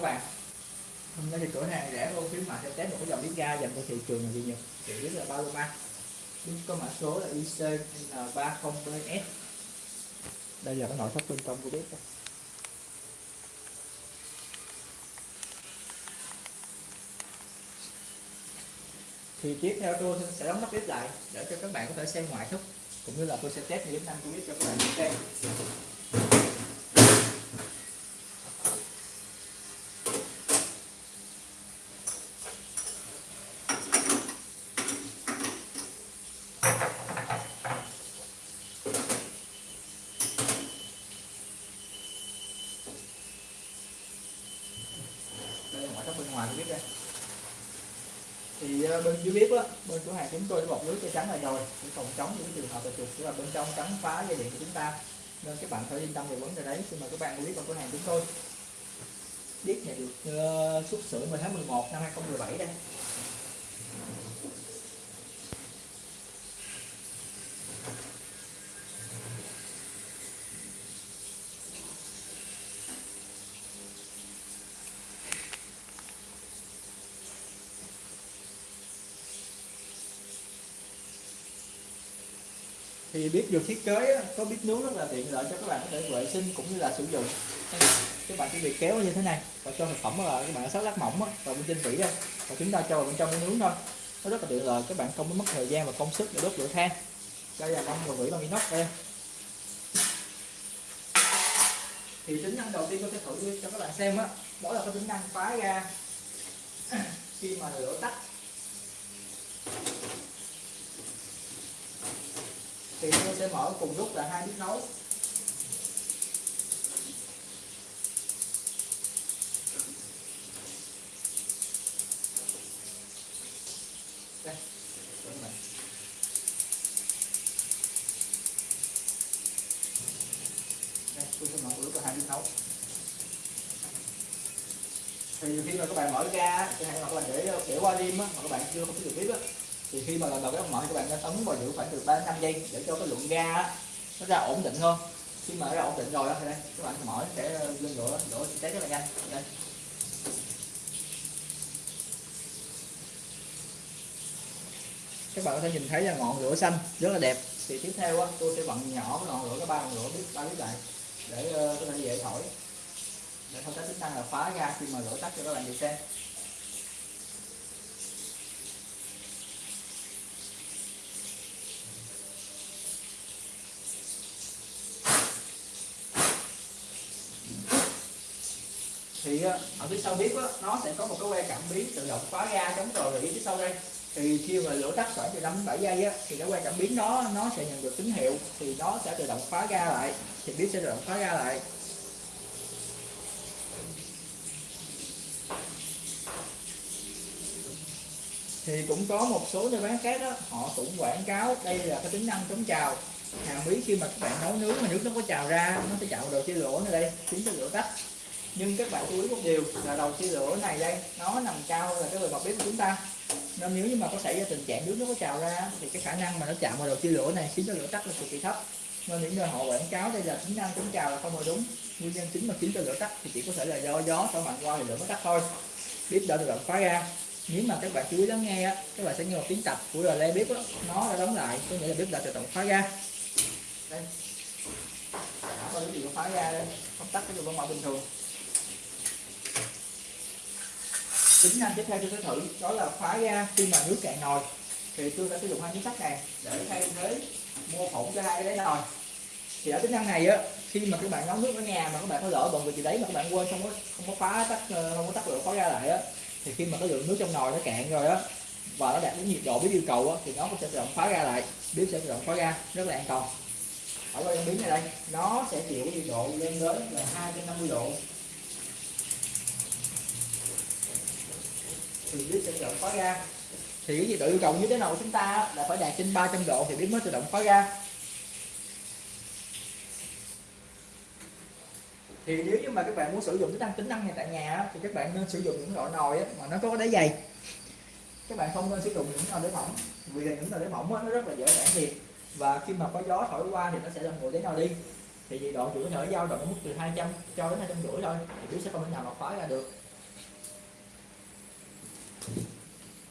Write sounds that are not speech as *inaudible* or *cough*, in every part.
các bạn. Hôm nay thì cửa hàng rẻ hơn khuyến mại sẽ test một cái dòng bếp ga dành cho thị trường là gì nhỉ? Thì biết là Paloma bếp có mã số là IC N30BS đây là cái nội thất bên trong của bếp đây. thì tiếp theo tôi sẽ đóng nắp bếp lại để cho các bạn có thể xem ngoại thất, cũng như là tôi sẽ test những tính năng của bếp cho các bạn xem. Ngoài bếp đây. Thì ờ, bên dưới bếp á bên cửa hàng chúng tôi đã bọc lưới cho trắng là rồi. Để phòng chống những trường hợp là chuột tức là bên trong trắng phá dây điện của chúng ta. Nên các bạn phải yên tâm về vấn đề đấy. Xin mời các bạn biết vào cửa hàng chúng tôi. Biết này được uh, xuất xưởng vào tháng 11 năm 2017 đây. Thì bếp được thiết kế á, có bếp nướng rất là tiện lợi cho các bạn có thể vệ sinh cũng như là sử dụng. Các bạn chỉ việc kéo như thế này và cho thực phẩm là các bạn sắt lát mỏng á, vào bên trên vỉ đây và chúng ta cho vào bên trong cái nướng thôi. Nó rất là tiện lợi các bạn không có mất thời gian và công sức để đốt lửa than. Đây là mâm và vỉ bằng inox đây. Thì tính năng đầu tiên tôi sẽ thử cho các bạn xem á đó là cái tính năng phá ra. Khi mà lửa tắt thì tôi sẽ mở cùng lúc là hai bếp nấu. Đây. Đây, tôi sẽ mở cùng lúc là hai bếp nấu. Thì khi mà các bạn mở ra thì hay hoặc là để để qua đêm á mà các bạn chưa có sử biết bếp á thì khi mà lần đầu cái ống mở các bạn nên ấn vào giữ khoảng từ 3 đến 5 giây để cho cái lượng ga nó ra ổn định hơn. Khi mà nó ra ổn định rồi đó thì đây các bạn mở sẽ ờ, lên lửa lửa sẽ cháy rất là nhanh. Đây. Các bạn có thể nhìn thấy là ngọn lửa xanh rất là đẹp. Thì tiếp theo á, tôi sẽ bận nhỏ cái ngọn lửa cái ba ngọn lửa biết ba biết lại để ờ, có thể dễ thổi. Để không tác tính năng là phá ra khi mà lửa tắt cho các bạn được xem. Thì ờ, ở phía sau bếp á, nó sẽ có một cái que cảm biến tự động khóa ga chống rò rỉ phía sau đây. Thì khi mà lửa tắt khoảng từ 5 đến 7 giây á, thì cái que cảm biến đó nó sẽ nhận được tín hiệu thì nó sẽ tự động khóa ga lại. Thì bếp sẽ tự động khóa ga lại. Thì cũng có một số nơi bán khác đó họ cũng quảng cáo đây là cái tính năng chống trào. Hàm ý khi mà các bạn nấu nướng mà nước nó có trào ra nó sẽ chạo đồ đầu chia lửa này đây khiến cho lửa tắt nhưng các bạn chú ý một điều là đầu chia lửa này đây nó nằm cao là cái bề mặt bếp của chúng ta. Nên nếu như mà có xảy ra tình trạng nước nó có trào ra thì cái khả năng mà nó chạm vào đầu chia lửa này khiến cho lửa tắt là cực kỳ thấp. Nên những nơi họ quảng cáo đây là tính năng chống trào là không hề đúng. Nguyên nhân chính mà khiến cho lửa tắt thì chỉ có thể là do gió thổi mạnh qua thì lửa mới tắt thôi. Bếp đã tự động khóa ra. Nếu mà các bạn chú ý lắng nghe á các bạn sẽ nghe một tiếng tập của relay bếp đó, nó đã đóng lại có nghĩa là bếp đã tự động khóa ra. Đây. Đã gì nhiêu khóa ra đây? Không tắt cái đường mở bình thường. Tính năng tiếp theo tôi sẽ thử, đó là khóa ra khi mà nước cạn nồi. Thì tôi đã sử dụng hai miếng sắt này để thay thế mô phỏng cho hai cái đáy nồi. Thì ở tính năng này á, khi mà các bạn nấu nước ở nhà mà các bạn có lỡ bận việc gì đấy mà các bạn quên không có không có phá tắt ờ, không có tắt lửa khóa ra lại á, thì khi mà cái lượng nước trong nồi nó cạn rồi á, và nó đạt đến nhiệt độ với yêu cầu á, thì nó sẽ tự động khóa ra lại, bếp sẽ tự động khóa ra, rất là an toàn. Ở bên miếng này đây, nó sẽ chịu cái nhiệt độ lên đến là 250 độ. Thì bếp sẽ tự động khóa ra thì cái nhiệt độ yêu cầu như thế nào của chúng ta là phải đạt trên 300 độ thì bếp mới tự động khóa ra thì nếu như mà các bạn muốn sử dụng cái tăng tính năng này tại nhà thì các bạn nên sử dụng những loại nồi mà nó có đáy dày. Các bạn không nên sử dụng những nồi đáy mỏng, vì là những nồi đáy mỏng nó rất là dễ tản nhiệt và khi mà có gió thổi qua thì nó sẽ làm nguội đáy nồi đi. Thì nhiệt độ chủ có thể dao động ở mức từ 200 cho đến 250 thôi, thì bếp sẽ không thể nào mà khóa ra được.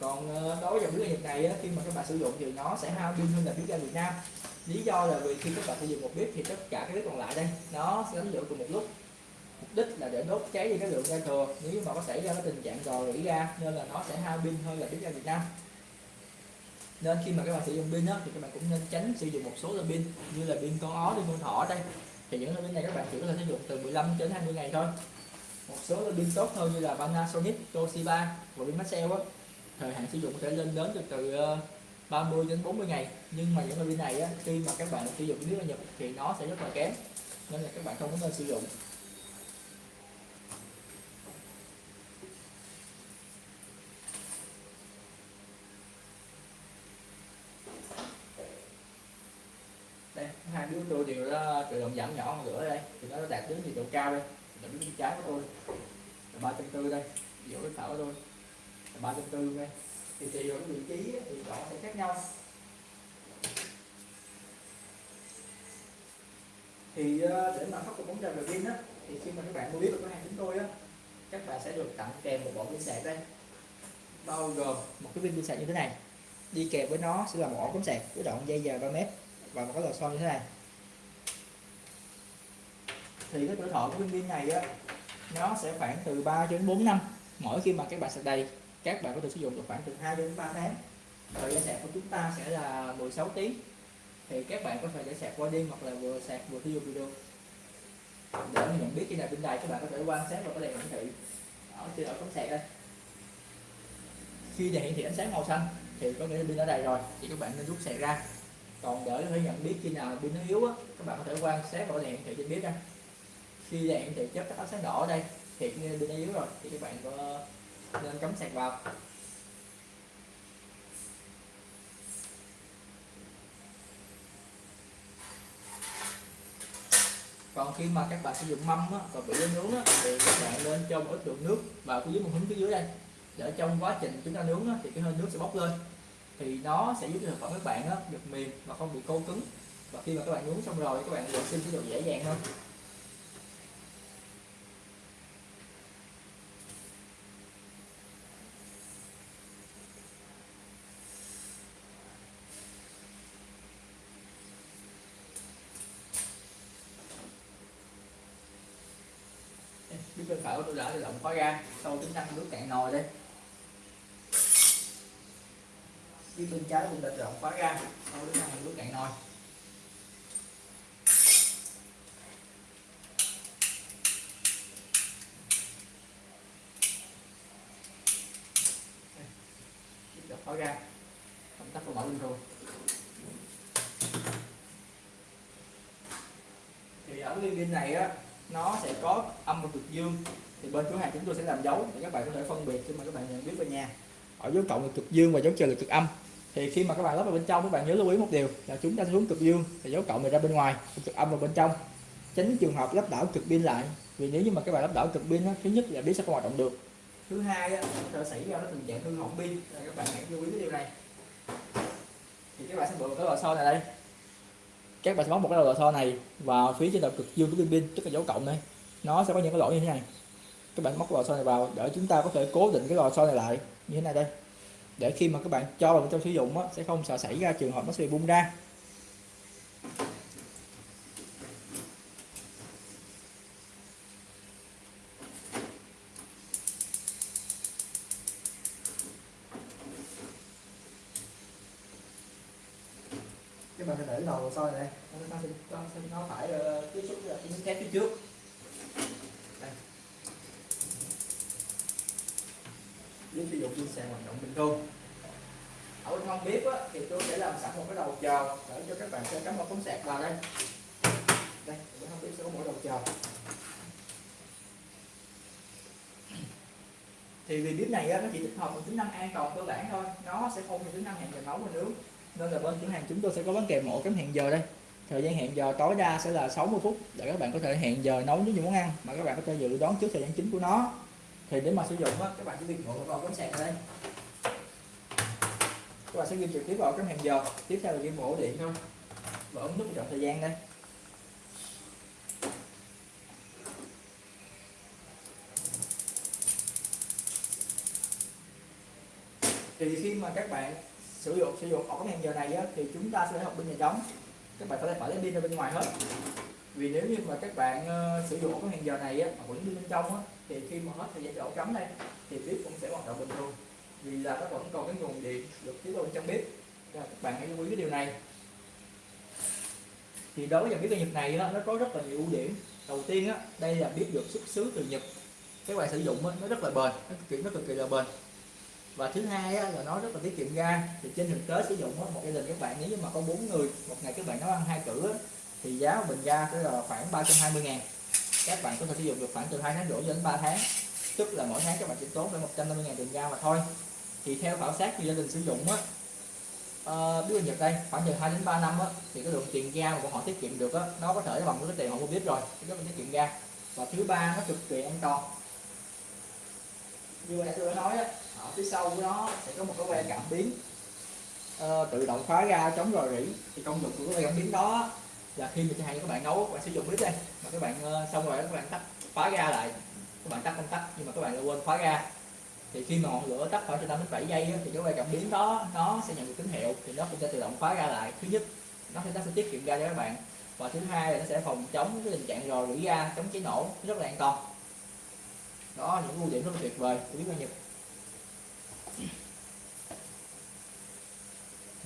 Còn ờ, đối với dòng bếp Nhật này khi mà các bạn sử dụng thì nó sẽ hao pin hơn là bếp ga Việt Nam. Lý do là vì khi các bạn sử dụng một bếp thì tất cả các bếp còn lại đây nó sẽ đánh lửa cùng một lúc. Mục đích là để đốt cháy đi cái lượng ga thừa. Nếu mà có xảy ra cái tình trạng rò rỉ ga nên là nó sẽ hao pin hơn là bếp ga Việt Nam. Nên khi mà các bạn sử dụng pin thì các bạn cũng nên tránh sử dụng một số loại pin như là pin con ó pin con thỏ đây. Thì những loại pin này các bạn chỉ có thể sử dụng từ 15 đến 20 ngày thôi. Một số loại pin tốt hơn như là Panasonic, Toshiba và pin Maxell á thời hạn sử dụng có thể lên đến từ ờ, từ 30 đến 40 ngày. Nhưng mà những pin này á, khi mà các bạn sử dụng nếu là Nhật thì nó sẽ rất là kém nên là các bạn không có nên sử dụng. Đây hai đứa tôi đều là tự động giảm nhỏ hơn nữa đây. Thì nó đạt đến nhiệt độ cao đây. Là bên trái của tôi. Là ba trăm tư đây giữa cái thảo của tôi ba trăm tư ngay thì tùy vào cái vị trí thì nó sẽ khác nhau. Thì ờ, để mà khắc phục vấn đề về pin á, thì khi mà các bạn mua biết được cửa hàng chúng tôi á, các bạn sẽ được tặng kèm một bộ pin sạc đây. Bao gồm một cái pin pin sạc như thế này. Đi kèm với nó sẽ là một ổ cắm sạc với đoạn dây dài 3 mét và một cái lò xo như thế này. Thì cái tuổi thọ của pin pin này á, nó sẽ khoảng từ 3 đến 4 năm mỗi khi mà các bạn sạc đầy các bạn có thể sử dụng được khoảng từ 2 đến 3 tháng. Thời gian sạc của chúng ta sẽ là 16 tiếng. Thì các bạn có thể để sạc qua đêm hoặc là vừa sạc vừa sử dụng video. Để nhận biết khi nào pin đầy các bạn có thể quan sát vào cái đèn hiển thị ở trên ở cắm sạc đây. Khi đèn hiển thị ánh sáng màu xanh thì có nghĩa là pin đã đầy rồi, thì các bạn nên rút sạc ra. Còn để có thể nhận biết khi nào pin nó yếu á, các bạn có thể quan sát vào đèn hiển thị trên bếp đây khi đèn hiển thị chớp các ánh sáng đỏ ở đây, thì nghĩa là pin nó yếu rồi, thì các bạn có nên cắm sạc vào. Còn khi mà các bạn sử dụng mâm á, và bị lên nướng á, thì các bạn nên cho một ít lượng nước vào phía dưới một hứng phía dưới đây. Để trong quá trình chúng ta nướng á, thì cái hơi nước sẽ bốc lên. Thì nó sẽ giúp cho thực phẩm các bạn á, được mềm và không bị khô cứng. Và khi mà các bạn nướng xong rồi các bạn vệ sinh sẽ được dễ dàng hơn. Tôi đã tự động khóa ra sau tính năng nước cạn nồi đây. Phía bên trái cũng đã tự động khóa ra sau tính năng nước cạn nồi. Khóa ra công tắc của mở lên thôi. Thì ở cái pin này á, nó sẽ có âm và cực dương. Thì bên cửa hàng chúng tôi sẽ làm dấu để các bạn có thể phân biệt khi mà các bạn nhận biết về nhà. Ở dấu cộng là cực dương và dấu trừ là cực âm. Thì khi mà các bạn lắp vào bên trong các bạn nhớ lưu ý một điều là chúng ta xuống cực dương thì dấu cộng này ra bên ngoài cực âm vào bên trong. Tránh trường hợp lắp đảo cực pin lại vì nếu như mà các bạn lắp đảo cực pin á, thứ nhất là biết sẽ không hoạt động được. Thứ hai á, có thể xảy ra nó tình trạng hư hỏng pin. Các bạn hãy lưu ý cái điều này. Thì các bạn sẽ bật cái lò xo này đây. Các bạn sẽ móc một cái lò xo này vào phía trên đầu cực dương của pin pin tức là dấu cộng đây nó sẽ có những cái lỗ như thế này. Các bạn móc lò xo này vào để chúng ta có thể cố định cái lò xo này lại như thế này đây. Để khi mà các bạn cho vào trong sử dụng á, sẽ không sợ xảy ra trường hợp nó sẽ bị bung ra các bạn sẽ để cái đầu soi này đây nó sẽ nó, sẽ, nó phải uh, tiếp xúc với cái miếng thép phía trước đây nếu sử hoạt động bình thường. Ở bên không bếp á, thì tôi sẽ làm sẵn một cái đầu chờ để cho các bạn sẽ cắm một cống sạc vào đây. Đây bên không bếp sẽ có một đầu chờ. Thì vì bếp này á, nó chỉ tích hợp một tính năng an toàn cơ bản thôi. Nó sẽ không có tính năng hẹn giờ nấu và nướng. Nên là bên cửa hàng chúng tôi sẽ có bán kèm một cắm hẹn giờ đây. Thời gian hẹn giờ tối đa sẽ là 60 phút để các bạn có thể hẹn giờ nấu những món ăn mà các bạn có thể dự đoán trước thời gian chính của nó thì để mà sử dụng á, các bạn chỉ việc ngồi vào cắm sạc đây các bạn sẽ ghi trực tiếp vào cái hẹn giờ. Tiếp theo là ghi ổ điện thôi. Và ấn nút chọn thời gian đây. Thì khi mà các bạn sử dụng sử dụng ổ cắm hẹn giờ này á, thì chúng ta sẽ học pin nhà trống. Các bạn phải phải lấy pin ra bên ngoài hết. Vì nếu như mà các bạn uh, sử dụng ổ cắm hẹn giờ này á, mà vẫn đi bên trong á, thì khi mà hết thời gian chỗ cắm đây thì bếp cũng sẽ hoạt động bình thường. Vì là nó vẫn còn cái nguồn điện được tiết vào trong bếp. Và các bạn hãy lưu ý cái điều này. Thì đối với dòng bếp ga Nhật này nó có rất là nhiều ưu điểm. Đầu tiên á đây là bếp được xuất xứ từ Nhật. Các bạn sử dụng á, nó rất là bền nó cực kỳ nó cực kỳ là bền. Và thứ hai á, là nó rất là tiết kiệm ga. Thì trên thực tế sử dụng á, một gia đình các bạn nếu như mà có bốn người một ngày các bạn nấu ăn hai cử á, thì giá bình ga sẽ là khoảng 320 ngàn các bạn có thể sử dụng được khoảng từ 2 tháng rưỡi đến 3 tháng. Tức là mỗi tháng các bạn chỉ tốn khoảng 150 ngàn tiền ga mà thôi. Thì theo khảo sát thì gia đình sử dụng á uh, biết Nhật đây khoảng từ 2 đến 3 năm á thì cái lượng tiền ga mà của họ tiết kiệm được á nó có thể bằng cái tiền họ mua bếp rồi cái đó tiết kiệm ga và thứ ba nó cực kỳ an toàn. Như vậy tôi đã nói á ở phía sau của nó sẽ có một cái que cảm biến uh, tự động khóa ga chống rò rỉ. Thì công dụng của cái que cảm biến đó là khi mà chẳng hạn các bạn nấu các bạn sử dụng bếp đây. Mà các bạn ờ, xong rồi các bạn tắt khóa ga lại. Các bạn tắt công tắc nhưng mà các bạn lại quên khóa ga thì khi mà ngọn lửa tắt khoảng từ 5 đến 7 giây á, thì cái que cảm biến đó nó sẽ nhận được tín hiệu. Thì nó cũng sẽ tự động khóa ga lại. Thứ nhất nó sẽ nó sẽ tiết kiệm ga cho các bạn. Và thứ hai là nó sẽ phòng chống cái tình trạng rò rỉ ga chống cháy nổ rất là an toàn. Đó những ưu điểm rất là tuyệt vời của bếp ga Nhật.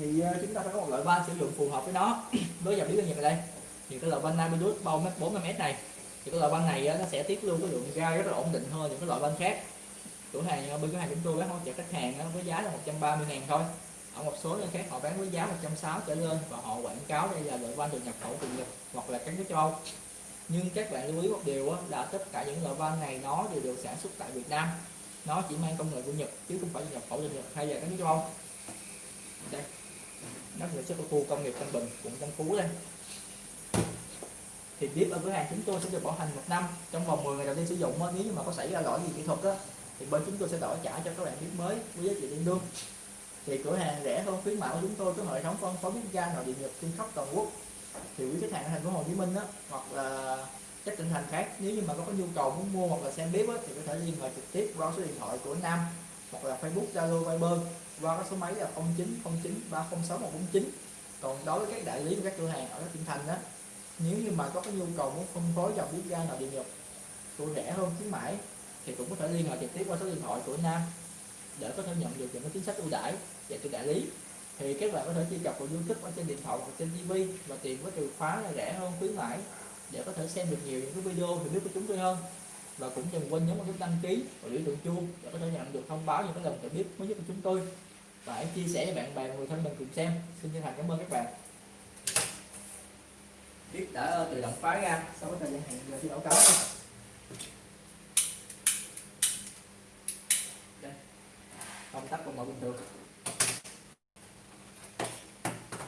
Thì ờ, chúng ta phải có một loại van sử dụng phù hợp với nó. *clears throat* Với dòng bếp doanh Nhật ở đây, thì cái loại van Nabilus bao mét 40 mét này, thì cái loại van này ờ, nó sẽ tiết lưu cái lượng ga rất là ổn định hơn những cái loại van khác. Cửa hàng ờ, bên cửa hàng chúng tôi bán hỗ trợ khách hàng với giá là 130 ngàn thôi. Ở một số nơi khác họ bán với giá 160 trở lên và họ quảng cáo đây là loại van được nhập khẩu từ Nhật hoặc là các nước châu Âu. Nhưng các bạn lưu ý một điều là tất cả những loại van này nó đều được sản xuất tại Việt Nam. Nó chỉ mang công nghệ của Nhật chứ không phải nhập khẩu từ Nhật hay là các nước châu Âu. Đây nó sản xuất ở khu công nghiệp Tân Bình quận Tân Phú đây. Thì bếp ở cửa hàng chúng tôi sẽ được bảo hành một năm trong vòng 10 ngày đầu tiên sử dụng nếu như mà có xảy ra lỗi gì kỹ thuật á, thì bên chúng tôi sẽ đổi trả cho các bạn bếp mới với giá trị tương đương. Thì cửa hàng rẻ hơn khuyến mại của chúng tôi có hệ thống phân phối bếp ga nội địa nhập trên khắp toàn quốc. Thì quý khách hàng ở thành phố Hồ Chí Minh á, hoặc là các tỉnh thành khác nếu như mà có, có nhu cầu muốn mua hoặc là xem bếp á, thì có thể liên hệ trực tiếp qua số điện thoại của Nam hoặc là Facebook Zalo Viber qua cái số máy là 0909 306 149 còn đối với các đại lý và các cửa hàng ở các tỉnh thành đó nếu như mà có cái nhu cầu muốn phân phối dòng bếp ga nội địa nhập của rẻ hơn khuyến mãi, thì cũng có thể liên hệ trực tiếp qua số điện thoại của Nam để có thể nhận được những cái chính sách ưu đãi dành cho đại lý. Thì các bạn có thể truy cập vào YouTube ở trên điện thoại hoặc trên TV và tìm với từ khóa là rẻ hơn khuyến mãi để có thể xem được nhiều những cái video hiểu biết của chúng tôi hơn. Và cũng đừng quên nhấn vào nút đăng ký và biểu tượng chuông để có thể nhận được thông báo những cái lần trợ biết mới nhất của chúng tôi và em chia sẻ cho bạn bè người thân mình cùng xem. Xin chân thành cảm ơn các bạn. Biết đã tự động phá ra. Sau thời gian hẹn giờ thi đấu cáo đây. Công tắc còn mở bình thường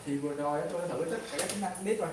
thì vừa rồi tôi đã thử tất cả các tính năng, biết rồi.